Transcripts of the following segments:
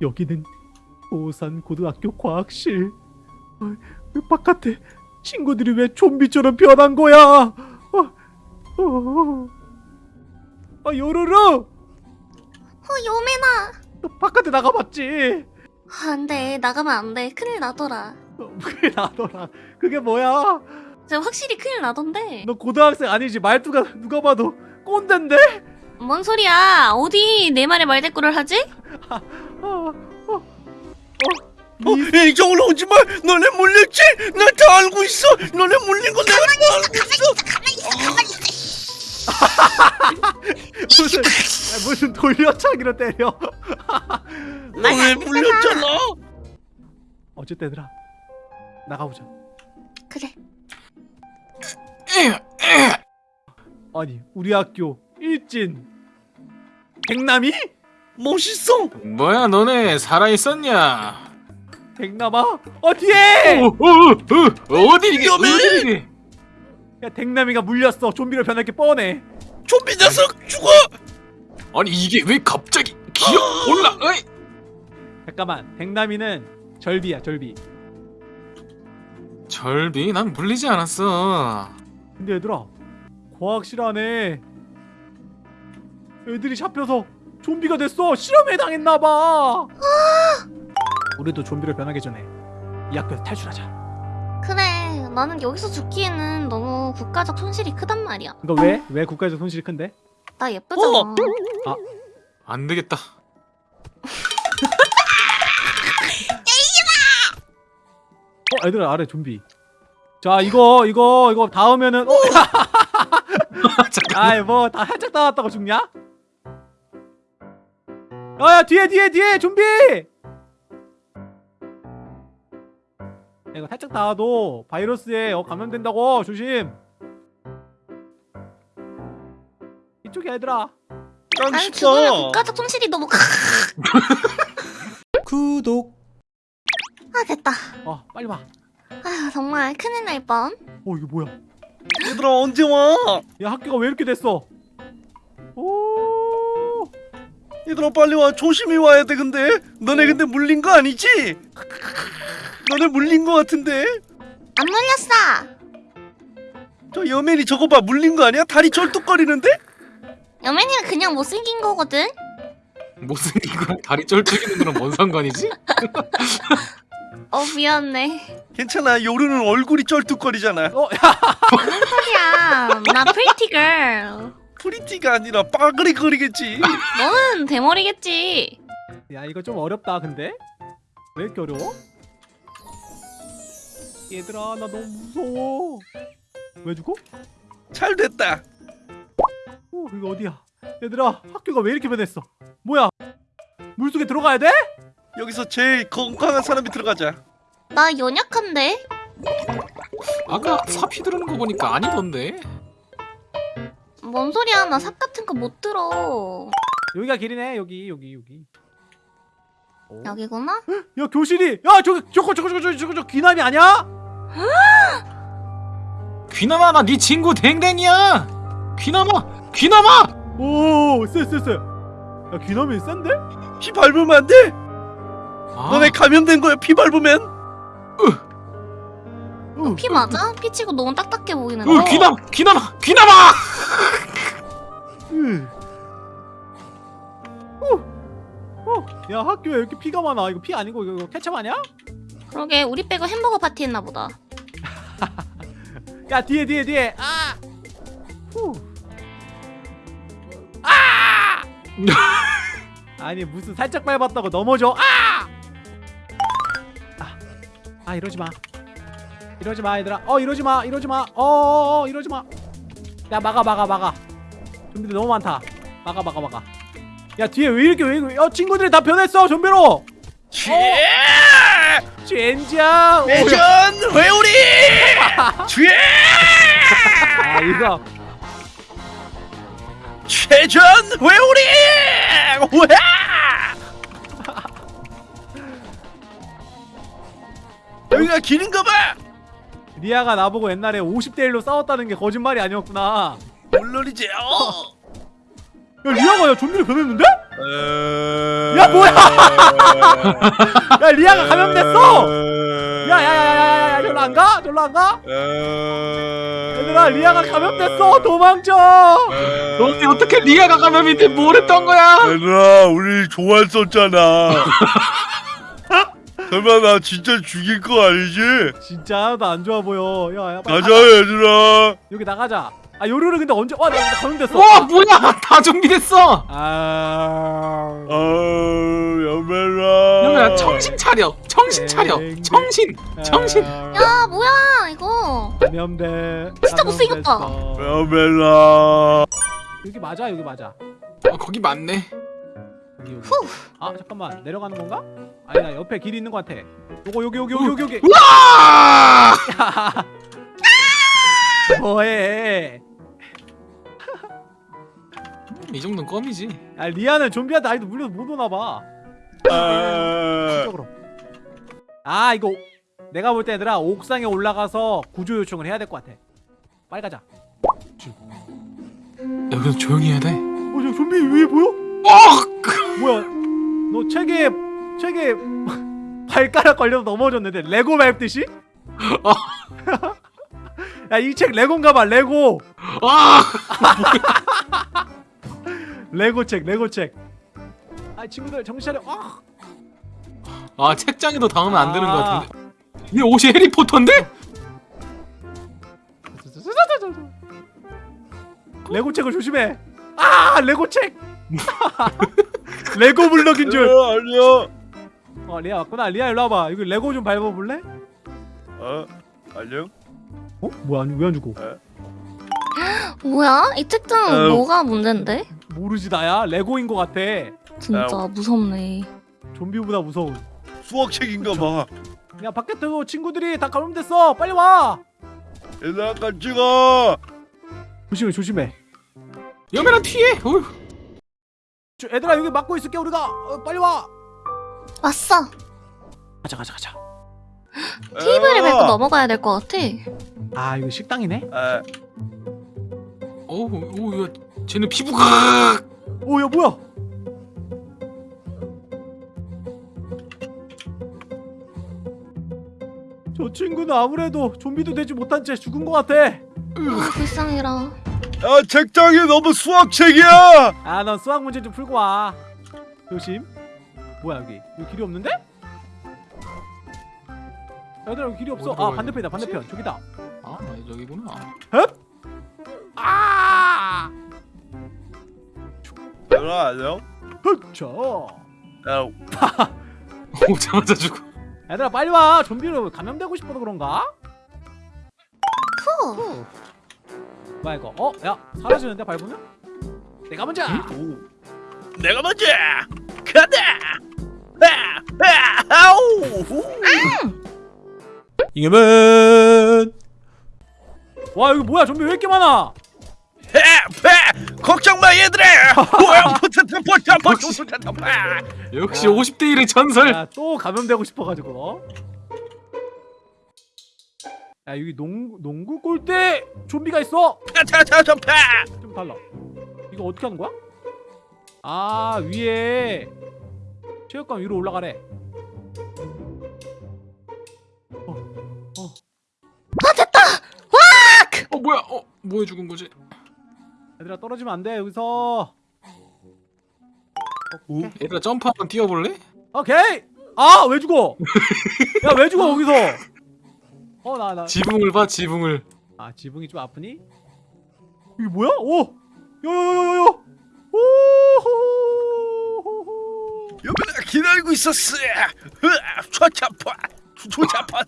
여기는 오산 고등학교 과학실. 어, 왜 바깥에 친구들이 왜 좀비처럼 변한 거야? 어, 어, 아 요루루, 어 요매나 너 바깥에 나가봤지? 아, 안돼 나가면 안돼 큰일 나더라 어, 그게 나더라. 그게 뭐야? 확실히 큰일 나던데 너 고등학생 아니지? 말투가 누가 봐도 꼰대인데? 뭔 소리야 어디 내 말에 말대꾸를 하지? 어, 어, 어. 어, 이쪽으로 오지 마. 너네 물렸지? 나 다 알고 있어. 너네 물린 거 내가 다 알고 있어. 무슨 아, 무슨 돌려차기로 때려? 너네 물렸잖아. 어쨌든 얘들아 나가보자. 그래 아니 우리 학교 일진 백남이? 멋있어. 뭐야 너네 살아있었냐? 백남아? 어 뒤에! 어, 어, 어, 어 디 이게! 어디 이게? 야 백남이가 물렸어. 좀비로 변할 게 뻔해. 좀비 녀석 죽어. 아니 이게 왜 갑자기 기억 올라? 어이! 잠깐만 백남이는 절비야 절비. 절비 난 물리지 않았어. 근데 얘들아 과학실 안에 애들이 잡혀서 좀비가 됐어. 실험에 당했나봐. 우리도 좀비로 변하기 전에 이 학교에서 탈출하자. 그래 나는 여기서 죽기에는 너무 국가적 손실이 크단 말이야 이거 왜? 왜 국가에서 손실이 큰데? 나 예쁘잖아 어. 안 되겠다. 어 얘들아 아래 좀비. 자 이거 이거 이거 닿으면은 어. 아이 뭐다 살짝 닿았다고 죽냐? 야야 뒤에 뒤에 뒤에 좀비! 야, 이거 살짝 닿아도 바이러스에 어, 감염된다고 조심. 이쪽이야 얘들아. 죽으면 쉽다. 국가적 손실이 너무 크... 구독. 아 됐다 어 빨리 와. 아 정말 큰일 날뻔 어 이거 뭐야? 얘들아 언제 와? 야 학교가 왜 이렇게 됐어? 오. 얘들아 빨리 와. 조심히 와야 돼 근데. 너네 근데 물린 거 아니지? 너네 물린 거 같은데. 안 물렸어 저 여맨이 저거 봐 물린 거 아니야? 다리 쩔뚝거리는데? 여맨이가 그냥 못생긴 거거든 못생긴 거랑 다리 쩔뚝이는 거랑 뭔 상관이지? 어 미안해 괜찮아. 요루는 얼굴이 쩔뚝거리잖아. 어 야. 무슨 소리야 나 pretty girl pretty가 아니라 빠그리거리겠지. 너는 대머리겠지 야 이거 좀 어렵다 근데 왜 이렇게 어려워? 얘들아 나 너무 무서워 왜 죽어? 잘 됐다. 어 이거 어디야 얘들아 학교가 왜 이렇게 변했어 뭐야 물속에 들어가야 돼? 여기서 제일 건강한 사람이 들어가자. 나 연약한데 아까 사피 들은 거 보니까 아니던데. 뭔 소리야 나삽 같은 거 못 들어 여기가 길이네 여기 여기 여기 어? 여기구나 야 교실이 야 저기 저거 저거 저거 저거 저거 저거 귀남이 아니야? 귀남아 나 네 친구 댕댕이야. 귀남아 귀남아. 오쎄쎄쎄 야 귀남이 센데? 피 밟으면 안 돼. 아, 너네 감염된 거야. 피 밟으면. 어, 피 맞아? 피 치고 너무 딱딱해 보이는데 으, 귀남 귀남아 귀남아. 야 학교에 이렇게 피가 많아? 이거 피 아니고 이거 케첩 아니야? 그러게 우리 빼고 햄버거 파티 했나 보다. 야 뒤에 뒤에 뒤에. 아! 후. 아! 아니 무슨 살짝 밟았다고 넘어져. 아! 아, 아 이러지 마. 이러지 마 얘들아. 어 이러지 마 이러지 마 어 어, 어, 이러지 마 야 막아 막아 막아 좀비들 너무 많다 막아 막아 막아 야 뒤에 왜 이렇게 왜 이렇게 어 친구들이 다 변했어 좀비로 쥐! 젠장 오, 야. 회전 회오리! 쥐! 아 이거 최전 회오리! 여기가 길인가 봐. 리아가 나보고 옛날에 50대 1로 싸웠다는 게 거짓말이 아니었구나 물론이지. 어. 야 리아가 야 좀비로 변했는데? 야 뭐야? 야 리아가 감염됐어 야야야야야야 저로 안 가? 저로 안 가? 얘들아 리아가 감염됐어 도망쳐 너네 어떻게 리아가 감염이 돼? 뭘 했던 거야? 얘들아 우리 좋아했었잖아 설마 나 진짜 죽일 거 아니지? 진짜 하나도 안 좋아 보여 야 야 빨리 가자 가자. 얘들아 여기 나가자 아 요루루 근데 언제 와나 감염됐어 와 뭐야? 다 좀비됐어. 아 아우 여매라 여매야 정신 차려. 정신 차려. 땡. 정신. 정신. 아, 야 뭐야 이거 감염돼 진짜 못생겼다. 감염됐어. 여기 맞아 여기 맞아 어, 거기 맞네. 여기 여기 아 잠깐만 내려가는 건가? 아니 나 옆에 길이 있는 것 같아 요거 여기 여기 여기 여기 여기 와! 뭐해 이 정도는 껌이지. 아 리아는 좀비한테 아이도 물려서 못 오나봐 아, 아 이거 내가 볼 때 얘들아 옥상에 올라가서 구조 요청을 해야 될 것 같아 빨리 가자 여기서 조용히 해야 돼. 어 저 좀비 위에 보여? 어! 뭐야 너 책에 책에 발가락 걸려서 넘어졌는데 레고 밟듯이? 어. 야이 책 레고인가봐 레고 아! 레고 책 레고 책아 친구들 정신 차려 아. 아 책장에도 당하면 안 되는 것 같은데. 이 옷이 해리포터인데? 레고 책을 조심해 아 레고 책 레고 블럭인 줄. 어, 아니야. 어 리아 왔구나. 리아 일로 와봐. 이거 레고 좀 밟아볼래? 어? 안녕 어? 뭐야? 왜안 주고 뭐야? 이 책장은 아유. 뭐가 문제인데? 모르지 나야. 레고인 것 같아. 진짜 무섭네. 좀비보다 무서운. 수학책인가 봐. 야 밖에도 친구들이 다 감염됐어. 빨리 와. 얘들아 같이 가 조심해 조심해. 여매랑 튀해. 어휴. 저, 얘들아 여기 막고 있을게 우리가. 어, 빨리 와. 왔어. 가자 가자 가자. 테이블을 밟고 넘어가야 될 것 같아. 아 이거 식당이네? 아, 어우, 오, 야, 쟤는 피부가. 오야 뭐야? 저 친구는 아무래도 좀비도 되지 못한 채 죽은 것 같아. 아 불쌍해라 야 책장이 너무 수학책이야! 아 넌 수학 문제 좀 풀고 와. 조심. 뭐야 여기? 여기 길이 없는데? 얘들아 여기 길이 없어. 아 반대편이다? 반대편. 저기다. 아, 여기구나. 아! 얘들아 안녕 그쵸 야. 오자마자 죽어. 얘들아 빨리 와. 좀비로 감염되고 싶어서 그런가? 후 뭐야 이거 어? 야 사라지는데 밟으면? 내가 먼저 오. 내가 먼저 가자 아, 아, 아우. 잉여맨 와 여기 뭐야 좀비 왜 이렇게 많아 해, 해, 걱정 마 얘들아 역시 야. 50대 1의 전설. 야 또 감염되고 싶어가지고 야 여기 농, 농구 골대 좀비가 있어 좀 달라 이거 어떻게 하는 거야? 아 위에 체육관 위로 올라가래 어, 어. 어, 뭐야? 어, 뭐에 죽은 거지? 얘들아 떨어지면 안 돼 여기서 오? 얘들아 점프 한번 뛰어볼래? 오케이 아 왜 죽어 야 왜 죽어 거기서 어 나 나 지붕을 봐, 지붕을. 아 지붕이 좀 아프니? 이게 뭐야? 오! 요요요요요! 오! 여보나 기다리고 있었어 초차파 초차파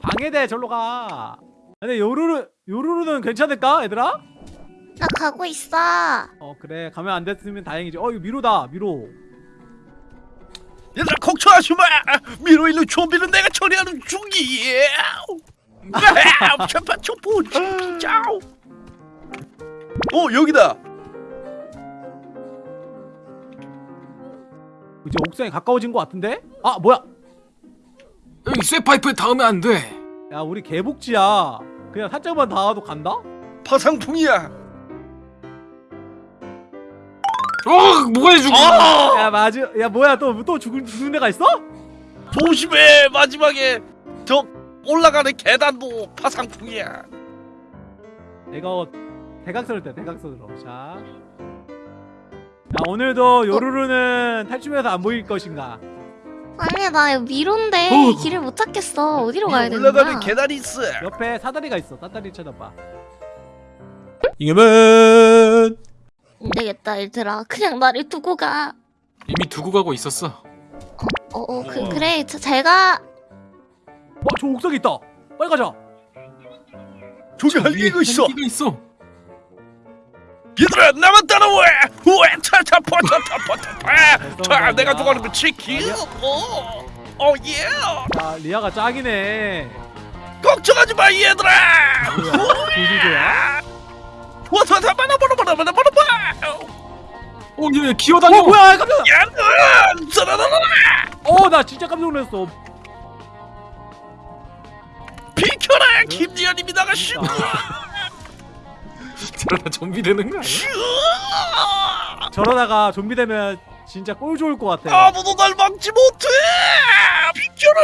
방해돼 절로 가. 근데 요루루 요루루는 괜찮을까 얘들아? 나 가고 있어 어 그래 가면 안 됐으면 다행이지. 어 이거 미로다 미로. 얘들아 걱정하지 마 미로 있는 좀비는 내가 처리하는 중이야 초파 초포 짜오 어 여기다 이제 옥상에 가까워진 것 같은데? 아 뭐야? 여기 쇠파이프에 닿으면 안 돼. 야 우리 개복지야. 그냥 살짝만 닿아도 간다? 파상풍이야 어 뭐가 해주고 아! 야 맞아 야 뭐야 또 또 죽은 죽는 애가 있어? 조심해 마지막에 저 올라가는 계단도 파상풍이야 이거 대각선을 때 대각선으로 자. 자 오늘도 요루루는 탈출해서 안 보일 것인가? 아니 나 여기 미로인데 어. 길을 못 찾겠어. 어디로 가야 되는 올라가는 거야? 계단이 있어 옆에 사다리가 있어. 사다리 쳐다봐. 잉여맨 안 되겠다 얘들아. 그냥 나를 두고 가. 이미 두고 가고 있었어. 어 어 그 어. 그래. 저, 제가. 어, 저 옥상에 있다. 빨리 가자. 저기 할기가 있어. 할기가 있어. 얘들아 나만 따라와! 우에 차차포차차포차 자 내가 좋아하는 그 치킨 어, 오오예. 자, 리아가 짱이네. 걱정하지 마 얘들아! 길들 이야. 와서 다 바나 바나 바나 바나 바나 바 어얘 기어다녀 어, 뭐야? 깜짝. 야는 짜라라라 어, 나 진짜 깜짝 놀랐어. 비켜라 김지현님이 나가시오 저러다 좀비 되는 거 아니야? 저러다가 좀비 되면 진짜 꼴 좋을 것 같아. 아무도 날 막지 못해 비켜라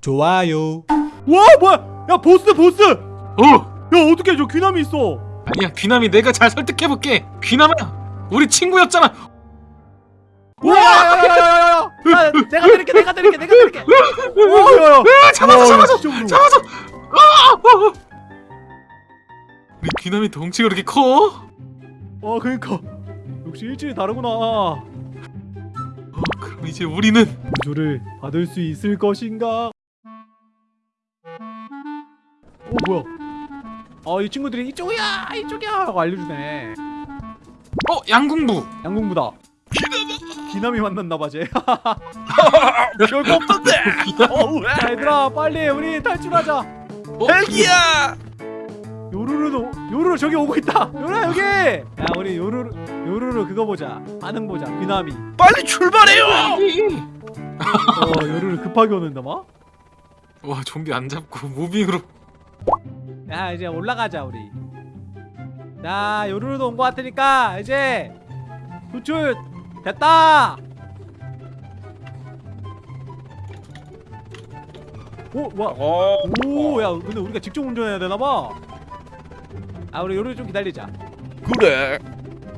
좋아요 와, 뭐야? 야, 보스, 보스. 야, 어 어떻게 저 귀남이 있어? 아니야 귀남이 내가 잘 설득해볼게 귀남아 우리 친구였잖아 와, 야, 야, 야, 야, 야, 야. 야, 내가 때릴게, 내가 때릴게, 내가 때릴게. 와, 야, 야. 아, 잡아줘 와, 잡아줘. 잡아줘 아, 아, 아. 우리 귀남이 덩치가 그렇게 커? 어, 그러니까 역시 일진이 다르구나. 어, 그럼 이제 우리는 구조를 받을 수 있을 것인가? 어 뭐야? 아이 친구들이 이쪽이야 이쪽이야 하고 알려주네. 어 양궁부 양궁부다. 기남이 만났나봐 쟤. 별거 어우 자 얘들아 빨리 우리 탈출하자. 어? 헬기야 요루루도 요루루 저기 오고 있다. 요루야 여기. 야 우리 요루루 요루루 그거 보자. 반응 보자. 귀남이. 빨리 출발해요 어 요루루 급하게 오는다 막. 와 좀비 안 잡고 무빙으로 야 이제 올라가자 우리. 자 요루루도 온 것 같으니까 이제 구출 됐다. 오 뭐야 어 오야 근데 우리가 직접 운전해야 되나봐. 아 우리 요루루 좀 기다리자. 그래.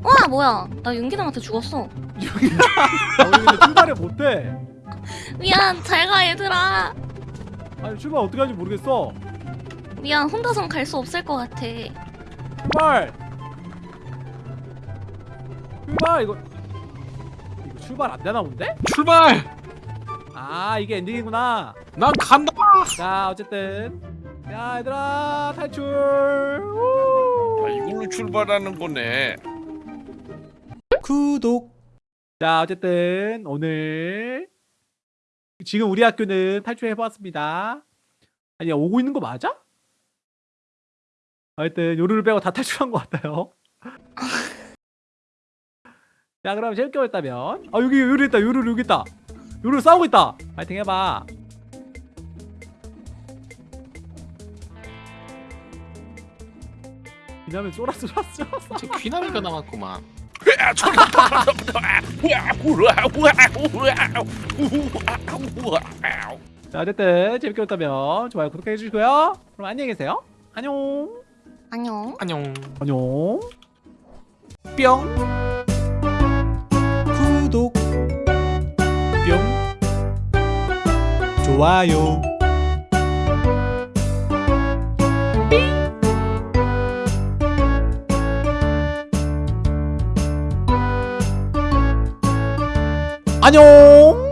와 뭐야? 나 윤기남한테 죽었어. 여기 아, 우리 근데 출발을 못해. 미안 잘 가 얘들아. 아니 출발 어떻게 하는지 모르겠어 미안 혼자선 갈 수 없을 것 같아. 출발 출발 이거 이거 출발 안 되나 본데? 출발! 아 이게 엔딩이구나. 난 간다! 자 어쨌든. 야 얘들아 탈출! 우! 아, 이걸로 출발하는 거네. 구독. 자 어쨌든 오늘 지금 우리 학교는 탈출해봤습니다. 아니 오고 있는 거 맞아? 하여튼 요루를 빼고 다 탈출한 것 같아요. 자 그럼 재밌게 보셨다면 아 여기 요루 있다 요루 여기 있다. 요루 싸우고 있다. 파이팅 해봐. 쫄았어 쫄았어 쫄았어. 이제 귀남이가 남았구만. 우와. 자 어쨌든 재밌게 보셨다면 좋아요 구독해 주시고요. 그럼 안녕히 계세요. 안녕 안녕. 안녕. 안녕. 뿅. 구독. 뿅. 좋아요. 안녕